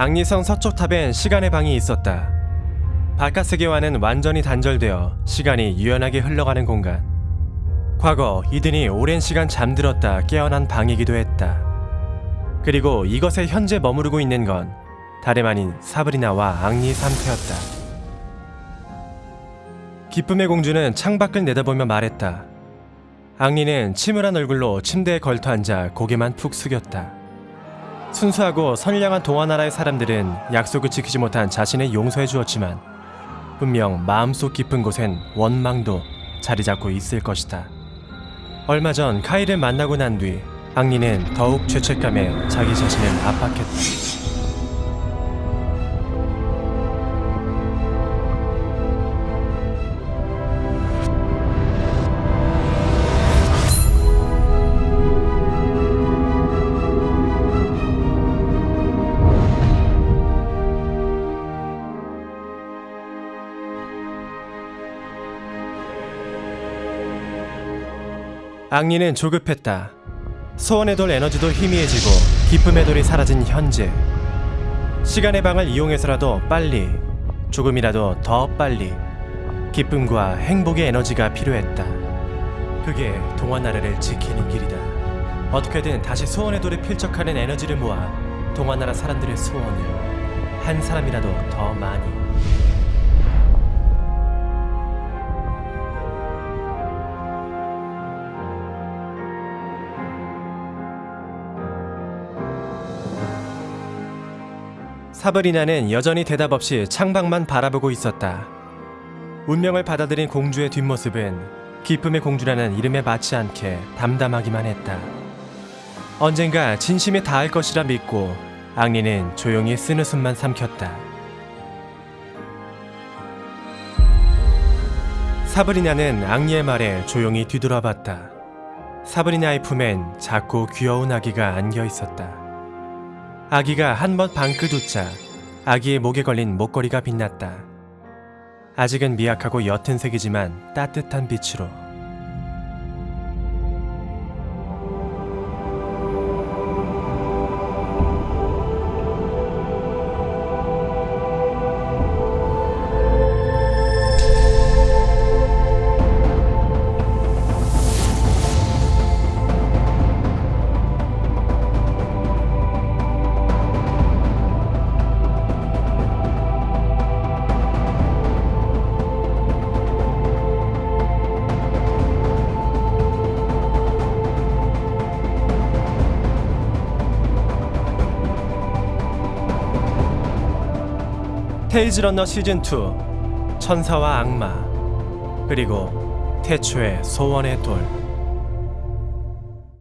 앙리성 서쪽 탑엔 시간의 방이 있었다. 바깥 세계와는 완전히 단절되어 시간이 유연하게 흘러가는 공간. 과거 이든이 오랜 시간 잠들었다 깨어난 방이기도 했다. 그리고 이것에 현재 머무르고 있는 건 다름 아닌 사브리나와 앙리 상태였다. 기쁨의 공주는 창밖을 내다보며 말했다. 앙리는 침울한 얼굴로 침대에 걸터 앉아 고개만 푹 숙였다. 순수하고 선량한 동화나라의 사람들은 약속을 지키지 못한 자신을 용서해 주었지만 분명 마음속 깊은 곳엔 원망도 자리 잡고 있을 것이다. 얼마 전 카이를 만나고 난뒤 앙리는 더욱 죄책감에 자기 자신을 압박했다. 앙리는 조급했다. 소원의 돌 에너지도 희미해지고 기쁨의 돌이 사라진 현재. 시간의 방을 이용해서라도 빨리, 조금이라도 더 빨리 기쁨과 행복의 에너지가 필요했다. 그게 동화나라를 지키는 길이다. 어떻게든 다시 소원의 돌에 필적하는 에너지를 모아 동화나라 사람들의 소원을 한 사람이라도 더 많이. 사브리나는 여전히 대답 없이 창밖만 바라보고 있었다. 운명을 받아들인 공주의 뒷모습은 기쁨의 공주라는 이름에 맞지 않게 담담하기만 했다. 언젠가 진심이 닿을 것이라 믿고 앙리는 조용히 쓴웃음만 삼켰다. 사브리나는 앙리의 말에 조용히 뒤돌아봤다. 사브리나의 품엔 작고 귀여운 아기가 안겨 있었다. 아기가 한 번 방긋 웃자 아기의 목에 걸린 목걸이가 빛났다. 아직은 미약하고 옅은 색이지만 따뜻한 빛으로. 테이즈 러너 시즌 2 천사와 악마 그리고 태초의 소원의 돌